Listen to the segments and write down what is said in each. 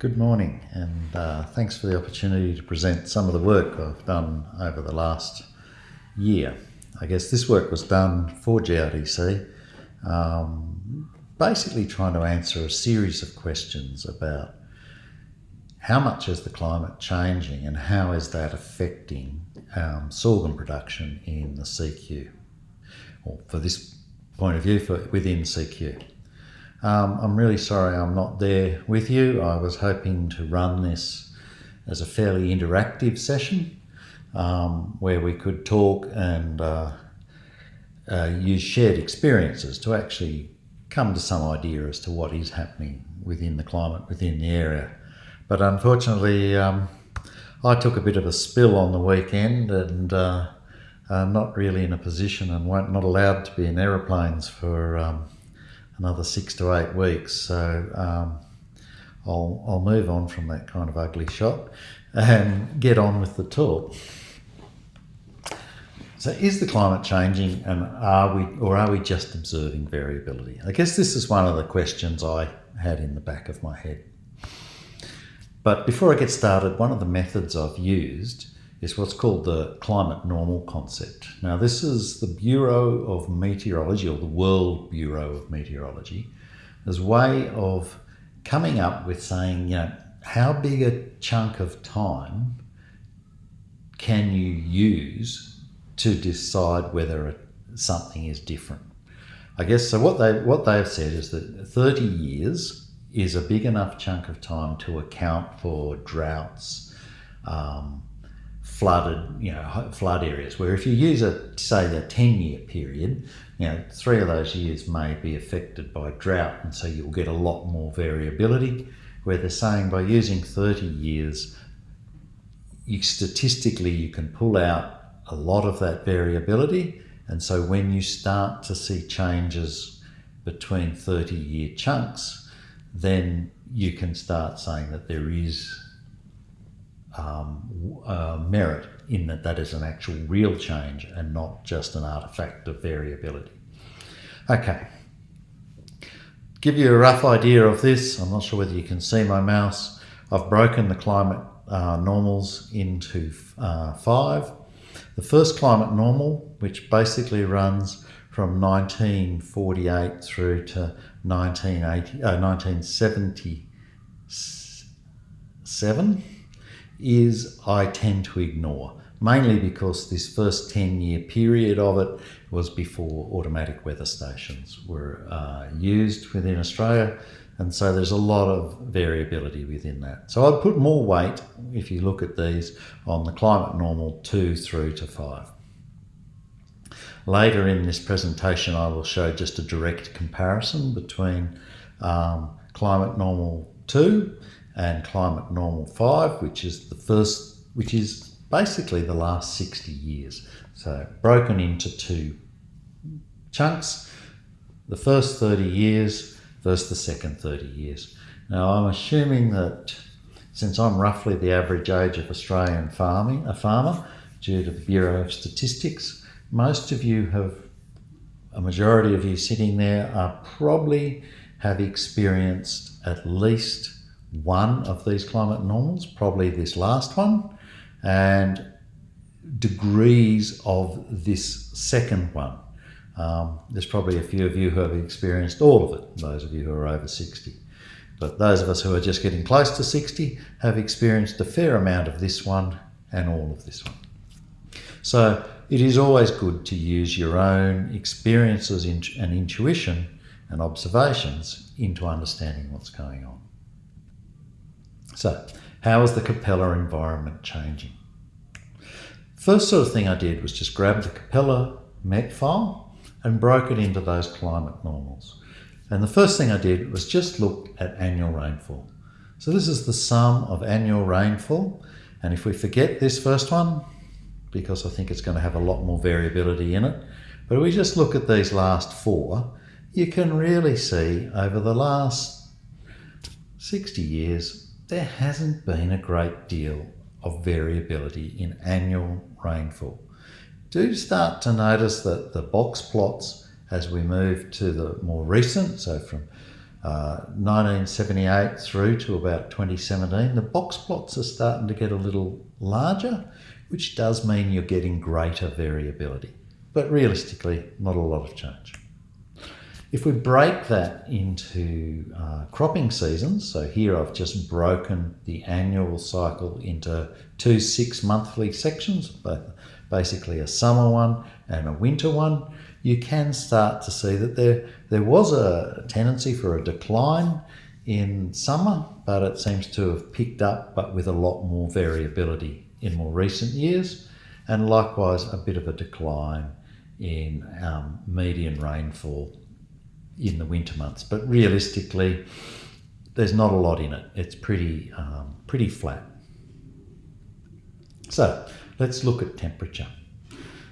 Good morning, and uh, thanks for the opportunity to present some of the work I've done over the last year. I guess this work was done for GRDC, um, basically trying to answer a series of questions about how much is the climate changing and how is that affecting um, sorghum production in the CQ, or for this point of view, for within CQ. Um, I'm really sorry I'm not there with you. I was hoping to run this as a fairly interactive session um, where we could talk and uh, uh, use shared experiences to actually come to some idea as to what is happening within the climate within the area. But unfortunately, um, I took a bit of a spill on the weekend and uh, I'm not really in a position and not not allowed to be in aeroplanes for um, another six to eight weeks. So um, I'll, I'll move on from that kind of ugly shot and get on with the talk. So is the climate changing and are we, or are we just observing variability? I guess this is one of the questions I had in the back of my head. But before I get started, one of the methods I've used is what's called the climate normal concept. Now, this is the Bureau of Meteorology, or the World Bureau of Meteorology, as way of coming up with saying, you know, how big a chunk of time can you use to decide whether something is different? I guess so. What they what they've said is that 30 years is a big enough chunk of time to account for droughts, um, flooded, you know, flood areas. Where if you use a say a ten year period, you know, three of those years may be affected by drought, and so you'll get a lot more variability. Where they're saying by using thirty years, you statistically you can pull out a lot of that variability, and so when you start to see changes between 30 year chunks, then you can start saying that there is um, uh, merit in that that is an actual real change and not just an artifact of variability. Okay, give you a rough idea of this. I'm not sure whether you can see my mouse. I've broken the climate uh, normals into uh, five. The first climate normal, which basically runs from 1948 through to 1980, uh, 1977 is I tend to ignore, mainly because this first 10 year period of it was before automatic weather stations were uh, used within Australia. And so there's a lot of variability within that. So I'd put more weight, if you look at these, on the climate normal 2 through to 5. Later in this presentation, I will show just a direct comparison between um, climate normal 2 and climate normal 5 which is the first which is basically the last 60 years. So broken into two chunks. The first 30 years versus the second 30 years. Now I'm assuming that since I'm roughly the average age of Australian farming a farmer due to the Bureau of Statistics most of you have a majority of you sitting there are probably have experienced at least one of these climate normals, probably this last one, and degrees of this second one. Um, there's probably a few of you who have experienced all of it, those of you who are over 60. But those of us who are just getting close to 60 have experienced a fair amount of this one and all of this one. So it is always good to use your own experiences and intuition and observations into understanding what's going on. So, how is the Capella environment changing? First sort of thing I did was just grab the Capella MET file and broke it into those climate normals. And the first thing I did was just look at annual rainfall. So this is the sum of annual rainfall. And if we forget this first one, because I think it's going to have a lot more variability in it, but if we just look at these last four, you can really see over the last 60 years there hasn't been a great deal of variability in annual rainfall. Do start to notice that the box plots as we move to the more recent, so from uh, 1978 through to about 2017, the box plots are starting to get a little larger, which does mean you're getting greater variability. But realistically, not a lot of change. If we break that into uh, cropping seasons, so here I've just broken the annual cycle into two six monthly sections, basically a summer one and a winter one, you can start to see that there, there was a tendency for a decline in summer, but it seems to have picked up, but with a lot more variability in more recent years, and likewise a bit of a decline in um, median rainfall in the winter months. But realistically, there's not a lot in it. It's pretty, um, pretty flat. So let's look at temperature.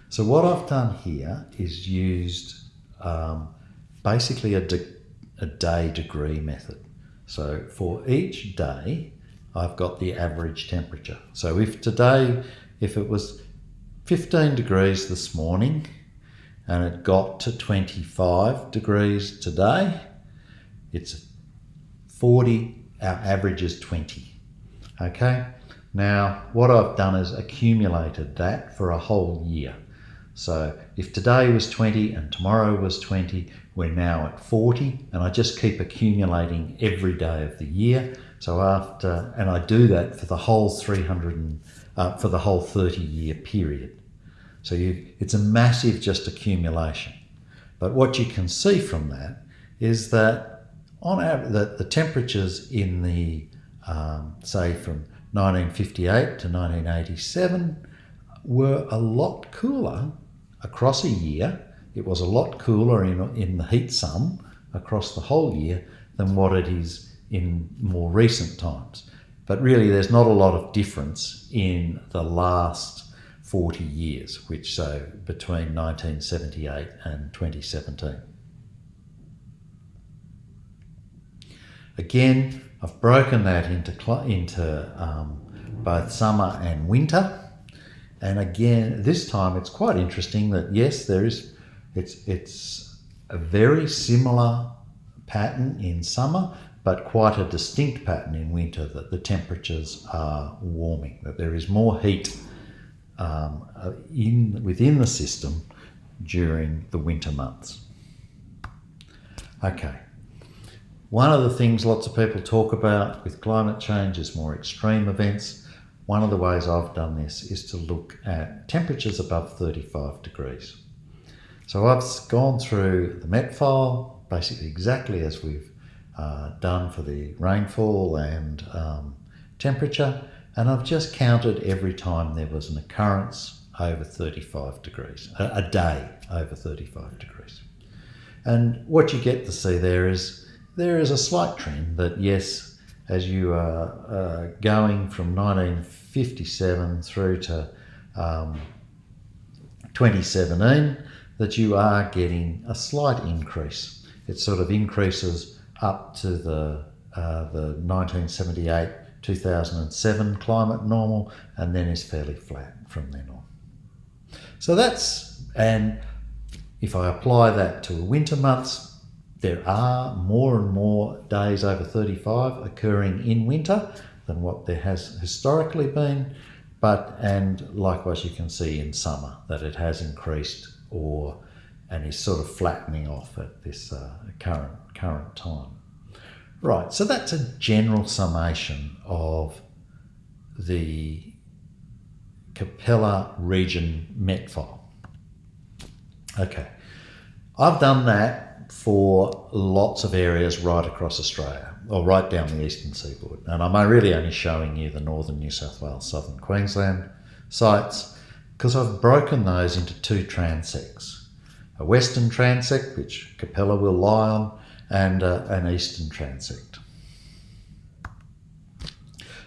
So what I've done here is used um, basically a, de a day degree method. So for each day, I've got the average temperature. So if today, if it was 15 degrees this morning, and it got to 25 degrees today, it's 40, our average is 20. Okay, now what I've done is accumulated that for a whole year. So if today was 20 and tomorrow was 20, we're now at 40, and I just keep accumulating every day of the year. So after, and I do that for the whole 300, and, uh, for the whole 30 year period. So you, it's a massive just accumulation. But what you can see from that is that on average, that the temperatures in the, um, say from 1958 to 1987 were a lot cooler across a year. It was a lot cooler in, in the heat sum across the whole year than what it is in more recent times. But really, there's not a lot of difference in the last 40 years, which so between 1978 and 2017. Again, I've broken that into, into um, both summer and winter. And again, this time it's quite interesting that yes, there is, it's, it's a very similar pattern in summer, but quite a distinct pattern in winter that the temperatures are warming, that there is more heat um, uh, in, within the system during the winter months. Okay. One of the things lots of people talk about with climate change is more extreme events. One of the ways I've done this is to look at temperatures above 35 degrees. So I've gone through the MET file, basically exactly as we've uh, done for the rainfall and um, temperature, and I've just counted every time there was an occurrence over 35 degrees, a, a day over 35 degrees. And what you get to see there is there is a slight trend that yes, as you are uh, going from 1957 through to um, 2017, that you are getting a slight increase. It sort of increases up to the, uh, the 1978 2007 climate normal, and then is fairly flat from then on. So that's, and if I apply that to winter months, there are more and more days over 35 occurring in winter than what there has historically been, but, and likewise you can see in summer that it has increased or, and is sort of flattening off at this uh, current, current time. Right, so that's a general summation of the Capella region MET file. Okay, I've done that for lots of areas right across Australia, or right down the eastern seaboard. And I'm really only showing you the northern New South Wales, southern Queensland sites, because I've broken those into two transects. A western transect, which Capella will lie on, and uh, an eastern transect.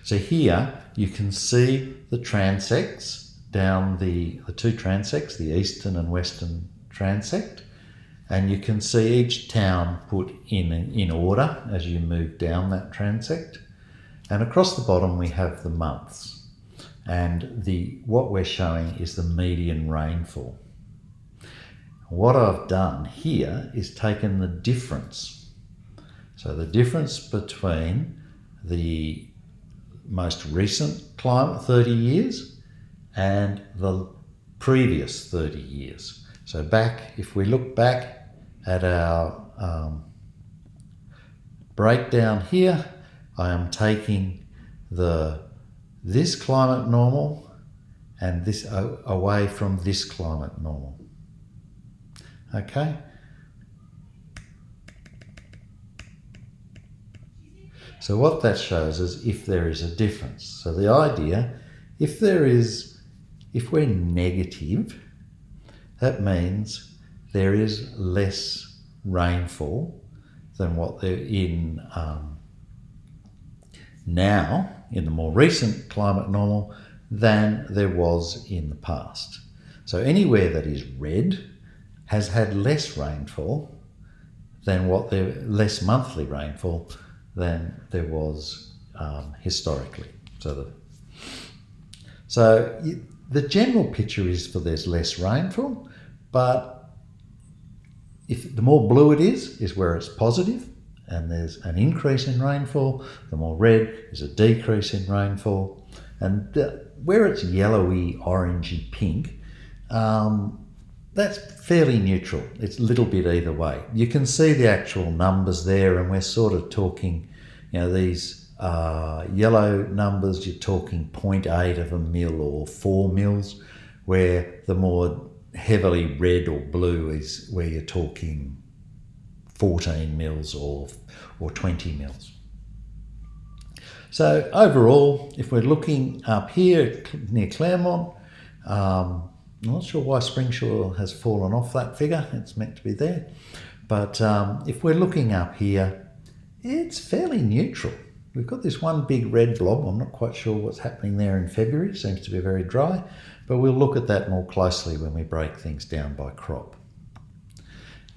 So here you can see the transects down the, the two transects, the eastern and western transect, and you can see each town put in, in order as you move down that transect. And across the bottom we have the months. And the what we're showing is the median rainfall. What I've done here is taken the difference. So the difference between the most recent climate, 30 years, and the previous 30 years. So back, if we look back at our um, breakdown here, I am taking the this climate normal and this away from this climate normal. Okay? So what that shows is if there is a difference. So the idea, if there is, if we're negative, that means there is less rainfall than what they're in um, now, in the more recent climate normal, than there was in the past. So anywhere that is red has had less rainfall than what there, less monthly rainfall than there was um, historically. So the, so the general picture is for there's less rainfall, but if the more blue it is, is where it's positive, and there's an increase in rainfall. The more red is a decrease in rainfall, and the, where it's yellowy, orangey, pink, um, that's fairly neutral. It's a little bit either way. You can see the actual numbers there, and we're sort of talking, you know, these uh, yellow numbers, you're talking 0.8 of a mil or 4 mils, where the more heavily red or blue is where you're talking 14 mils or, or 20 mils. So overall, if we're looking up here near Clermont, um, I'm not sure why Springsure has fallen off that figure. It's meant to be there. But um, if we're looking up here, it's fairly neutral. We've got this one big red blob. I'm not quite sure what's happening there in February. It seems to be very dry. But we'll look at that more closely when we break things down by crop.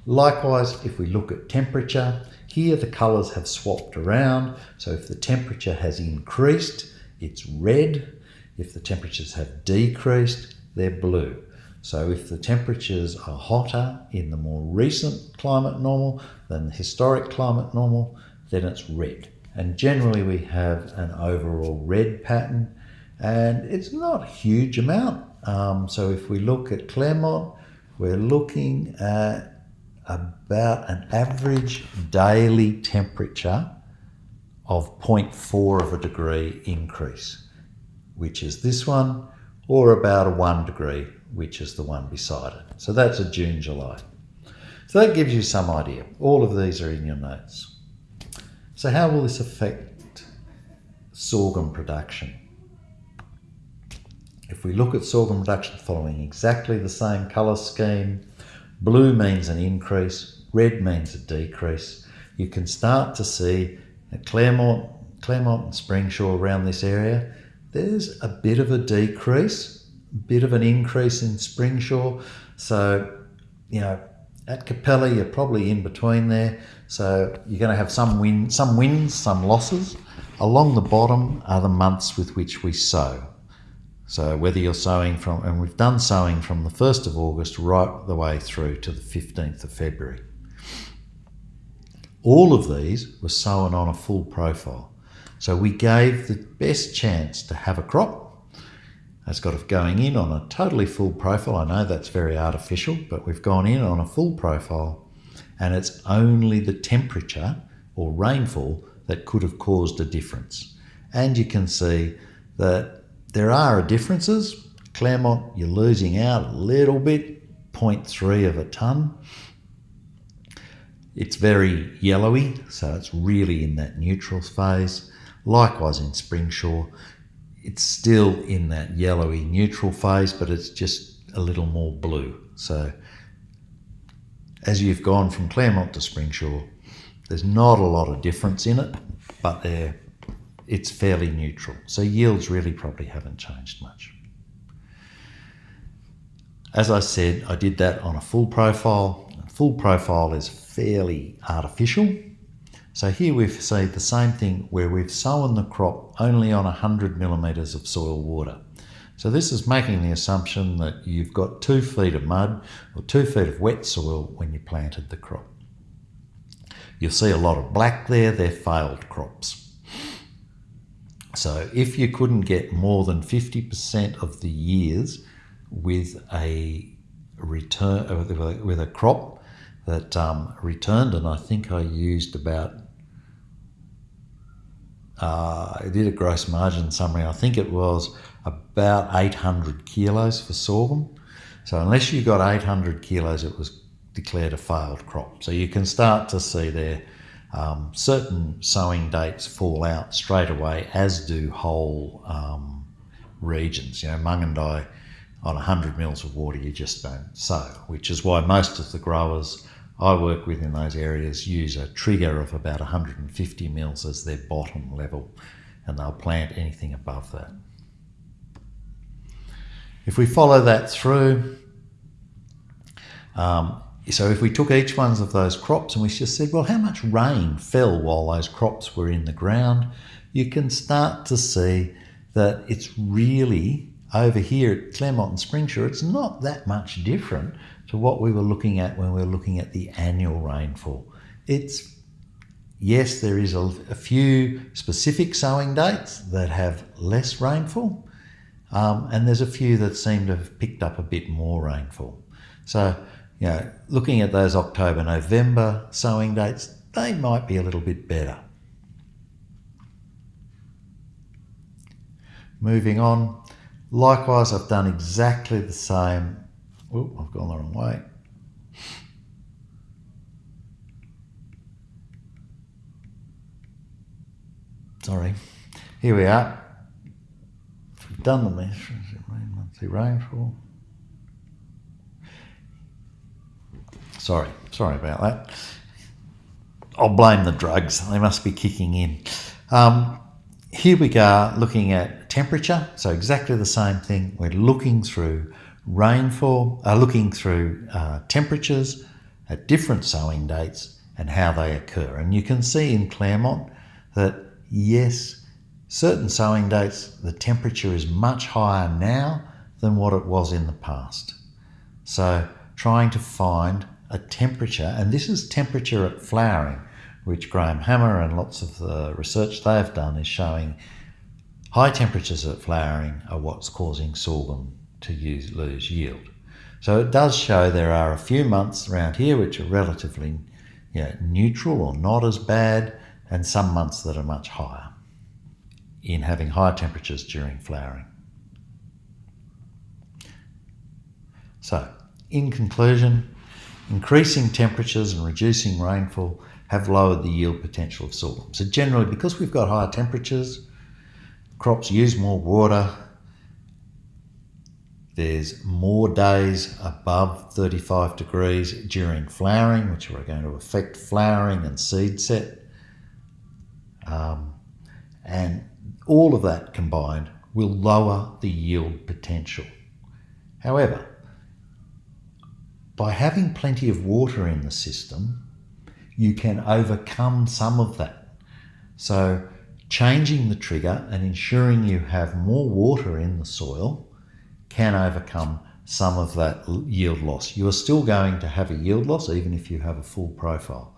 Likewise, if we look at temperature, here the colours have swapped around. So if the temperature has increased, it's red. If the temperatures have decreased, they're blue. So if the temperatures are hotter in the more recent climate normal than the historic climate normal, then it's red. And generally we have an overall red pattern and it's not a huge amount. Um, so if we look at Clermont, we're looking at about an average daily temperature of 0.4 of a degree increase, which is this one, or about a one degree, which is the one beside it. So that's a June, July. So that gives you some idea. All of these are in your notes. So how will this affect sorghum production? If we look at sorghum production following exactly the same colour scheme, blue means an increase, red means a decrease. You can start to see at Clermont, Clermont and Springsure around this area, there's a bit of a decrease, a bit of an increase in Springsure. So, you know, at Capella, you're probably in between there. So you're going to have some win, some wins, some losses. Along the bottom are the months with which we sow. So whether you're sowing from, and we've done sowing from the 1st of August right the way through to the 15th of February. All of these were sown on a full profile. So we gave the best chance to have a crop. That's got it going in on a totally full profile. I know that's very artificial, but we've gone in on a full profile and it's only the temperature or rainfall that could have caused a difference. And you can see that there are differences. Clermont, you're losing out a little bit, 0.3 of a tonne. It's very yellowy, so it's really in that neutral phase. Likewise in Springsure, it's still in that yellowy neutral phase, but it's just a little more blue. So as you've gone from Clermont to Springsure, there's not a lot of difference in it, but it's fairly neutral. So yields really probably haven't changed much. As I said, I did that on a full profile. A full profile is fairly artificial. So here we've said the same thing where we've sown the crop only on 100 millimetres of soil water. So this is making the assumption that you've got two feet of mud or two feet of wet soil when you planted the crop. You'll see a lot of black there, they're failed crops. So if you couldn't get more than 50% of the years with a return with a crop that um, returned, and I think I used about uh, I did a gross margin summary. I think it was about 800 kilos for sorghum. So unless you got 800 kilos, it was declared a failed crop. So you can start to see there um, certain sowing dates fall out straight away, as do whole um, regions. You know, Mungindi on 100 mils of water you just don't sow, which is why most of the growers I work with in those areas use a trigger of about 150 mils as their bottom level and they'll plant anything above that. If we follow that through, um, so if we took each one of those crops and we just said, well, how much rain fell while those crops were in the ground, you can start to see that it's really over here at Clermont and Springsure, it's not that much different to what we were looking at when we were looking at the annual rainfall. It's yes, there is a, a few specific sowing dates that have less rainfall, um, and there's a few that seem to have picked up a bit more rainfall. So, you know, looking at those October, November sowing dates, they might be a little bit better. Moving on, Likewise, I've done exactly the same. Oh, I've gone the wrong way. Sorry. Here we are. We've done the monthly rainfall. Sorry, sorry about that. I'll blame the drugs. They must be kicking in. Um, here we go looking at temperature, so exactly the same thing. We're looking through rainfall, uh, looking through uh, temperatures at different sowing dates and how they occur. And you can see in Clermont that yes, certain sowing dates, the temperature is much higher now than what it was in the past. So trying to find a temperature, and this is temperature at flowering, which Graeme Hammer and lots of the research they've done is showing high temperatures at flowering are what's causing sorghum to use, lose yield. So it does show there are a few months around here which are relatively you know, neutral or not as bad, and some months that are much higher in having high temperatures during flowering. So, in conclusion, increasing temperatures and reducing rainfall have lowered the yield potential of sorghum. So generally, because we've got higher temperatures, crops use more water, there's more days above 35 degrees during flowering, which are going to affect flowering and seed set. Um, and all of that combined will lower the yield potential. However, by having plenty of water in the system, you can overcome some of that. So changing the trigger and ensuring you have more water in the soil can overcome some of that yield loss. You are still going to have a yield loss even if you have a full profile,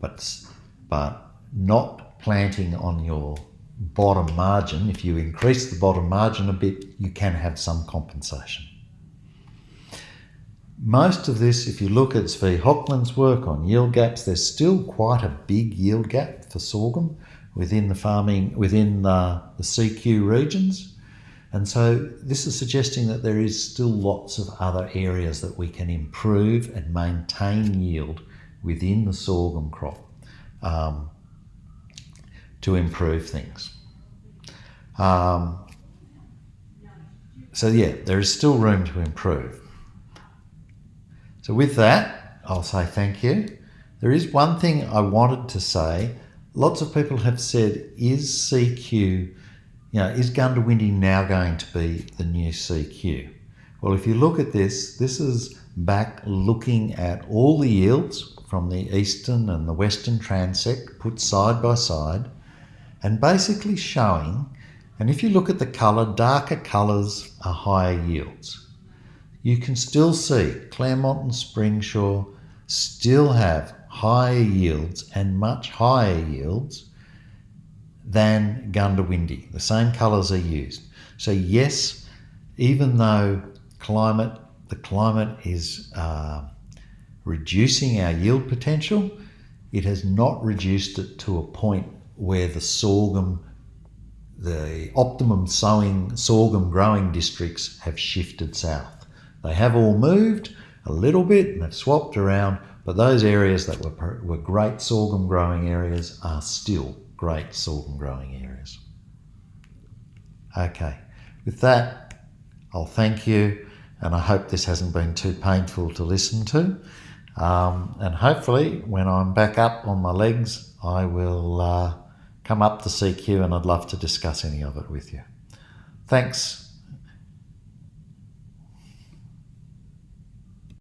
but, but not planting on your bottom margin. If you increase the bottom margin a bit, you can have some compensation. Most of this, if you look at Zvi Hochman's work on yield gaps, there's still quite a big yield gap for sorghum within the farming, within the, the CQ regions. And so this is suggesting that there is still lots of other areas that we can improve and maintain yield within the sorghum crop um, to improve things. Um, so yeah, there is still room to improve. So with that, I'll say thank you. There is one thing I wanted to say. Lots of people have said, is CQ, you know, is Goondiwindi now going to be the new CQ? Well, if you look at this, this is back looking at all the yields from the eastern and the western transect put side by side and basically showing, and if you look at the colour, darker colours are higher yields you can still see Clermont and Springsure still have higher yields and much higher yields than Goondiwindi. The same colours are used. So yes, even though climate, the climate is uh, reducing our yield potential, it has not reduced it to a point where the sorghum, the optimum sowing sorghum growing districts have shifted south. They have all moved a little bit and have swapped around, but those areas that were, were great sorghum growing areas are still great sorghum growing areas. Okay, with that, I'll thank you and I hope this hasn't been too painful to listen to. Um, and hopefully, when I'm back up on my legs, I will uh, come up to CQ and I'd love to discuss any of it with you. Thanks.